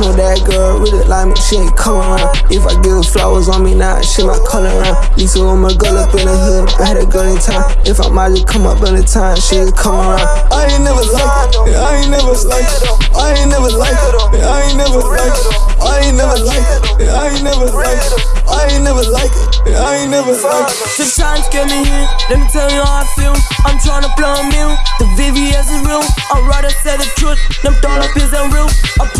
know that girl really like me, she ain't come around. If I give her flowers on me now, she might come around. Lisa with my girl up in the hood, I had a girl in time. If I might just come up in the time, she'll come around. I ain't never liked it, I ain't never liked it, I ain't never liked it, I ain't never liked it, I ain't never liked it, I ain't never liked it, I ain't never liked it, I ain't never liked it. Sometimes get me here, let me tell you how I feel. I'm tryna blow a meal, the VVS is real. I'd rather say the truth, them dollar bills ain't real. I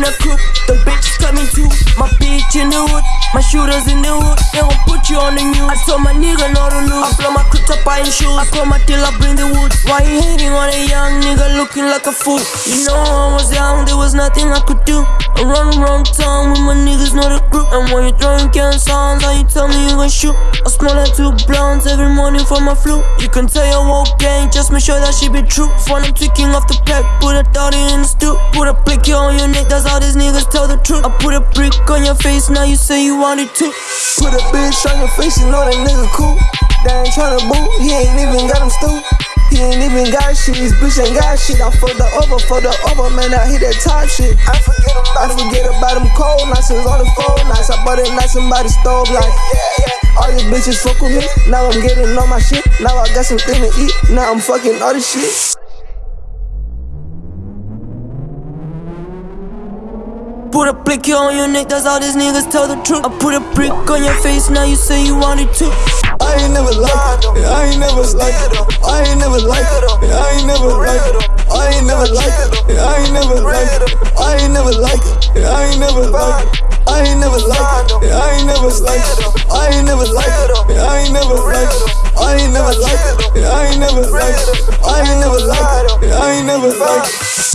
in a coupe, the bitches coming too. My bitch in the hood, my shooters in the hood. They gon' put you on the news. I told my nigga not buying shoes. I call my till I bring the wood. Why you hating on a young nigga looking like a fool? You know I was young, there was nothing I could do. I run around town with my niggas, not a group. And when you're throwing can how you tell me you gon' shoot? I smell like two blondes every morning for my flu. You can tell your whole gang, just make sure that she be true. When I'm tweaking off the pack, put a thought in the stoop. Put a blicky on your neck, that's how these niggas tell the truth. I put a brick on your face, now you say you want it too. Put a bitch on your face, you know that nigga cool. They ain't tryna boo, he ain't even got him stoop. He ain't even got shit, his bitch ain't got shit. I for the over, for the over, man, I hit that top shit. I forget about, I forget about them cold nights, it's on the phone nights. I bought it nice somebody stove like, yeah, yeah. All these bitches fuck with me, now I'm getting all my shit. Now I got something to eat, now I'm fucking all this shit. Put a blicky on your neck, that's how these niggas tell the truth. I put a brick on your face, now you say you want it too. I ain't never liked it, I ain't never liked it, I ain't never liked it, I ain't never liked it, I ain't never liked it, I ain't never liked it, I ain't never liked it, I ain't never liked it. I ain't never liked it, I ain't never liked it, I ain't never liked it, I ain't never liked it, I ain't never liked it, I ain't never liked it, I ain't never liked it, I ain't never liked it.